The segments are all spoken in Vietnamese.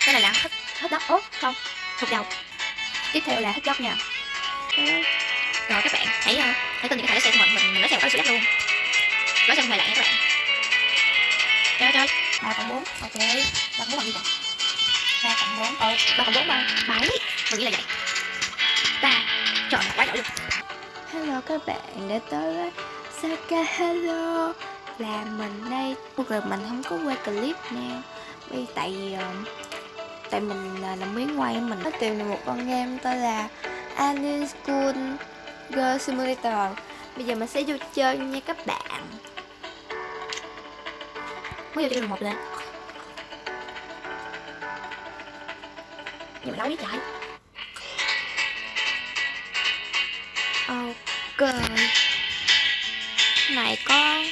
cái này là hết hết đất ốt không? Thuộc đầu tiếp theo là hết dốc nha. Rồi các bạn hãy uh, hãy tin những cái thẻ xe của mình mình mình lấy xe có sự đất luôn. Lấy xe không hề lạ nha các bạn. Trời trời ba cộng bốn ok. Ba cộng bốn bằng gì vậy? Ba cộng bốn. Ờ ba cộng bốn ba bảy. Mình nghĩ là vậy. Ba trời quá giỏi luôn. Hello các bạn đã tới với Saka Hello. Là mình đây. Rồi mình không có quay clip nè Vì tại vì ờ, Tại mình à, là làm miếng quay Mình. Có tìm được một con game tên là Alien School Girl Simulator. Bây giờ mình sẽ vô chơi nha các bạn. Mới vô chơi một lên nhưng mà đấu với chạy Ok. Này có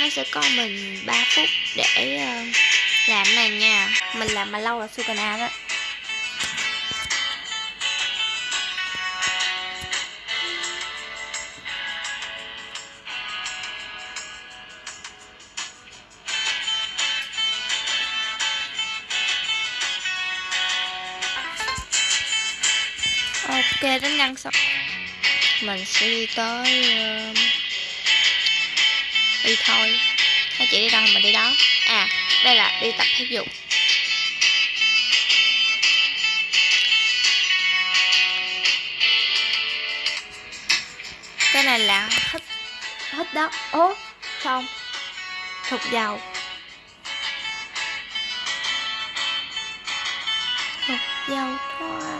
Nó sẽ có mình 3 phút để uh, Dạ, làm này nha. Mình làm mà lâu là Sukana đó. Ok đến đăng xong. Mình sẽ đi tới uh, Đi thôi. Nó chỉ đi đâu thì mình đi đó? À đây là đi tập thể dục. Cái này là hít Hít đất Ố không Thục dầu. Thục dầu thôi.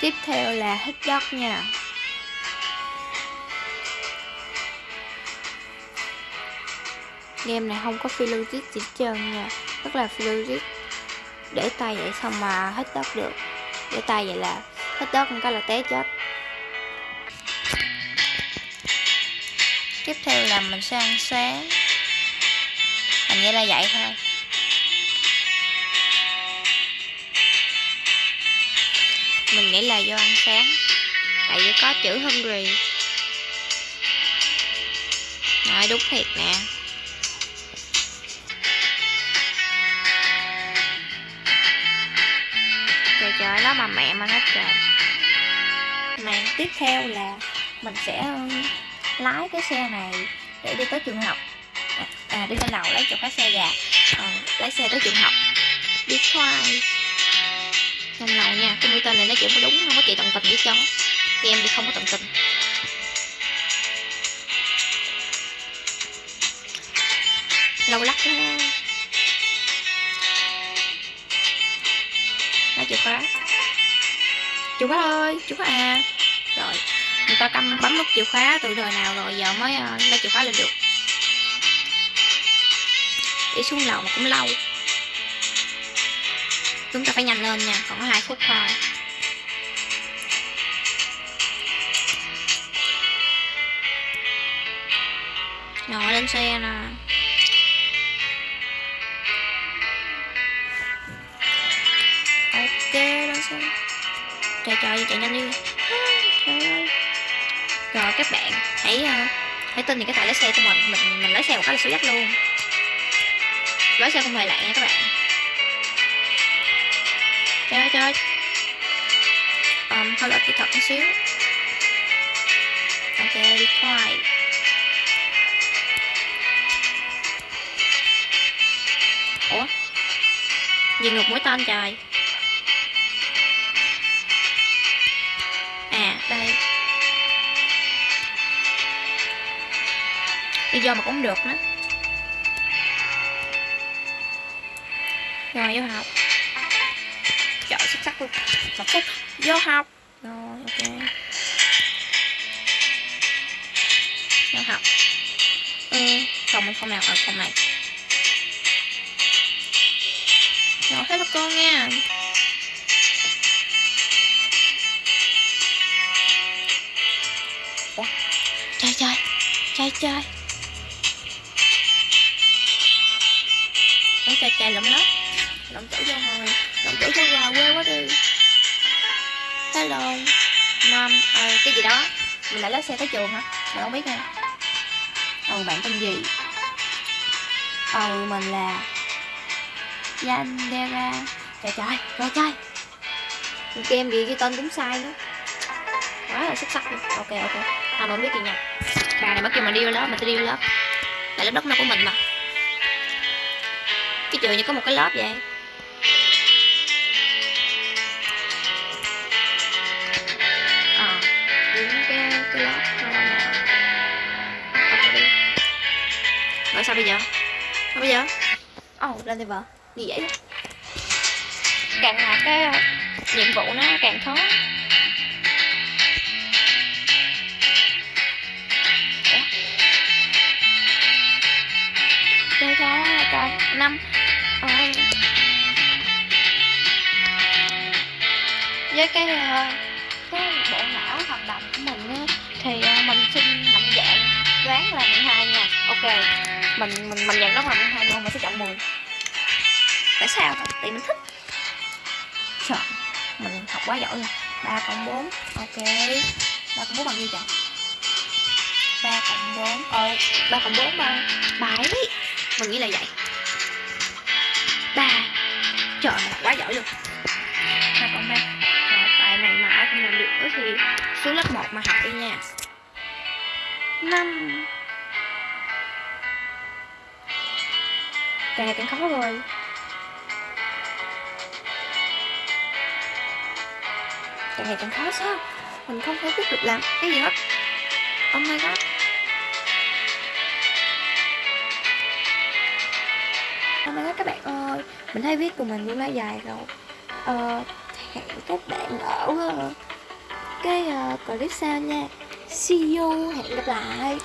Tiếp theo là hít đất nha. Game này không có filler gì hết trơn nha. Rất là filler Để tay vậy xong mà hít đất được. Để tay vậy là hít đất một cái là té chết. Tiếp theo là mình sẽ ăn sáng. Hình như là vậy thôi. Mình nghĩ là do ăn sáng. Tại vì có chữ hungry. Nói đúng thiệt nè. Trời trời đó mà mẹ mà nó trời. Màn tiếp theo là Mình sẽ um, lái cái xe này Để đi tới trường học. À, à đi lên lầu lấy chỗ khách xe gà à, Lấy xe tới trường học. Đi khoai lên lầu nha cái mũi tên này nó chỉ có đúng không có chị tận tình với cháu, thì em thì không có tận tình. Lâu lắc đó nó chìa khóa chìa khóa ơi chìa khóa à. Rồi người ta cầm bấm nút chìa khóa từ đời nào rồi giờ mới ờ, lấy chìa khóa lên được. Đi xuống lầu mà cũng lâu chúng ta phải nhanh lên nha, còn có hai phút thôi. Rồi lên xe nè. Ok, lên xe. Trời trời chạy nhanh đi. Trời ơi. Rồi, các bạn, hãy ờ, hãy tin những cái tài lái xe của mình. Mình mình lái xe một cái là số dắt luôn. Lái xe không hề lạ nha các bạn trời trời um, hơi lỗi kỹ thuật một xíu. Ok đi khoai ủa? Gì ngược mũi tên trời? À đây. Đi do mà cũng được nữa. Rồi vô học xuất sắc luôn. Một phút vô học. Rồi, ok. Vô học. Ừ phòng mình phòng nào ở phòng này. Rồi hello cô nha. Ủa? chơi chơi chơi chơi. Ủa, chơi chơi lắm lớp Động tử cho hồi. Động tử cho gà quê quá đi. Hello nam à, cái gì đó. Mình lại lái xe tới trường hả? Mình không biết nha. Còn bạn tên gì? Ừ mình là Yandera. Trời trời trời trời game gì cái tên cũng sai nữa quá là xuất sắc luôn. Ok ok. À mà không biết gì nha. Bà này mới kêu mình đi vô lớp mình sẽ đi vô lớp. Tại lớp đất nó của mình mà. Cái trường như có một cái lớp vậy. Rồi sao bây giờ? Sao bây giờ? Ồ oh, lên level gì vậy? Càng là cái ờ, nhiệm vụ nó càng khó. Chơi cho trời năm. Ờ, với cái ờ, cái bộ não hoạt động của mình thì mình xin mạnh dạng đoán là 12 nha. Ok. Mình mình mình dặn đó là 12 nhưng mà mình sẽ chọn 10 tại sao? Tại mình thích. Trời, mình học quá giỏi rồi 3 cộng 4 ok. 3 cộng 4 bằng nhiêu chọn 3 cộng 4 ờ 3 cộng 4 bằng 7 mình nghĩ là vậy. 3 trời quá giỏi luôn. 2 cộng 3 bài này mà ai không làm được nữa thì xuống lớp 1 mà học đi nha năm. Càng ngày càng khó rồi. Càng ngày càng khó sao? Mình không thể biết được làm cái gì hết. Oh my god. Oh my god các bạn ơi. Mình thấy viết của mình cũng đã dài rồi. Ờ Hẹn các bạn ở ờ, cái uh, clip sau nha. See you, hẹn gặp lại.